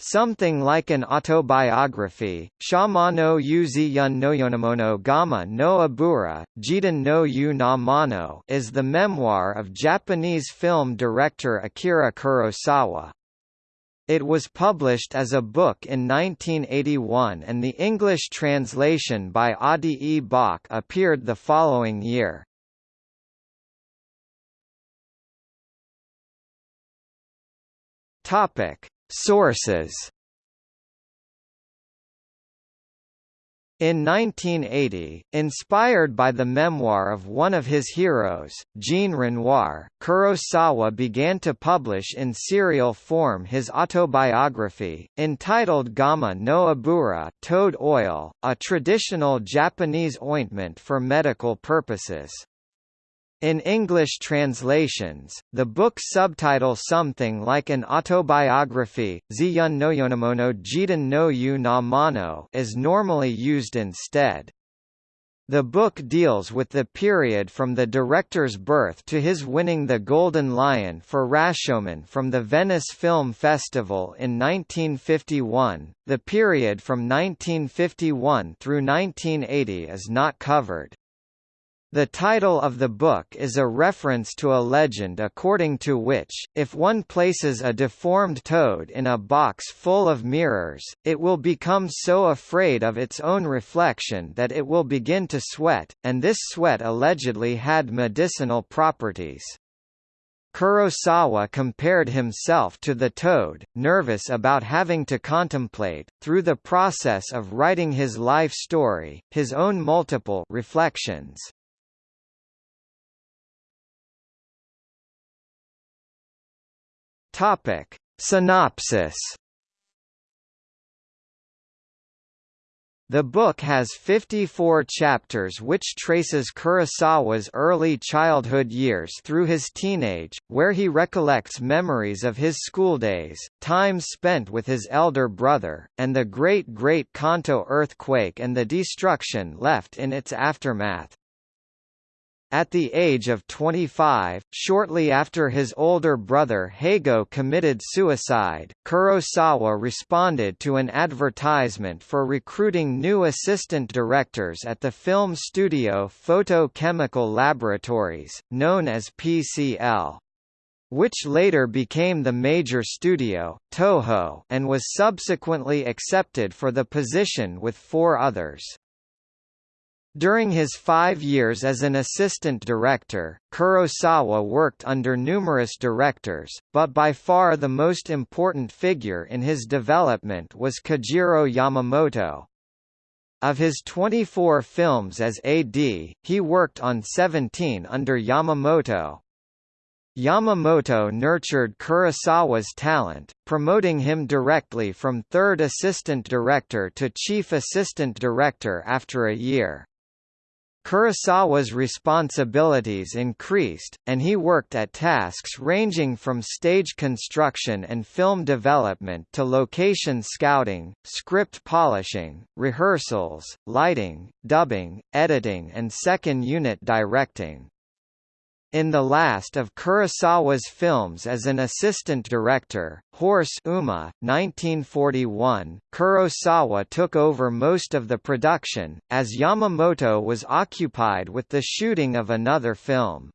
Something like an autobiography, Shamano Yuzi Yun no Yonamono Gama no Abura, Jiden no Yu na Mano is the memoir of Japanese film director Akira Kurosawa. It was published as a book in 1981 and the English translation by Adi E. Bach appeared the following year. Topic Sources In 1980, inspired by the memoir of one of his heroes, Jean Renoir, Kurosawa began to publish in serial form his autobiography, entitled Gama no Abura toad oil, a traditional Japanese ointment for medical purposes. In English translations, the book's subtitle something like an autobiography, Ziyun no Yonamono Jiden no Yu na Mano is normally used instead. The book deals with the period from the director's birth to his winning the Golden Lion for Rashomon from the Venice Film Festival in 1951. The period from 1951 through 1980 is not covered. The title of the book is a reference to a legend according to which, if one places a deformed toad in a box full of mirrors, it will become so afraid of its own reflection that it will begin to sweat, and this sweat allegedly had medicinal properties. Kurosawa compared himself to the toad, nervous about having to contemplate, through the process of writing his life story, his own multiple reflections. Topic. Synopsis The book has 54 chapters which traces Kurosawa's early childhood years through his teenage, where he recollects memories of his schooldays, time spent with his elder brother, and the Great Great Kanto earthquake and the destruction left in its aftermath. At the age of 25, shortly after his older brother Heigo committed suicide, Kurosawa responded to an advertisement for recruiting new assistant directors at the film studio Photochemical Laboratories, known as PCL which later became the major studio, Toho and was subsequently accepted for the position with four others. During his five years as an assistant director, Kurosawa worked under numerous directors, but by far the most important figure in his development was Kajiro Yamamoto. Of his 24 films as AD, he worked on 17 under Yamamoto. Yamamoto nurtured Kurosawa's talent, promoting him directly from third assistant director to chief assistant director after a year. Kurosawa's responsibilities increased, and he worked at tasks ranging from stage construction and film development to location scouting, script polishing, rehearsals, lighting, dubbing, editing and second unit directing. In the last of Kurosawa's films as an assistant director, Horse Uma, 1941, Kurosawa took over most of the production, as Yamamoto was occupied with the shooting of another film.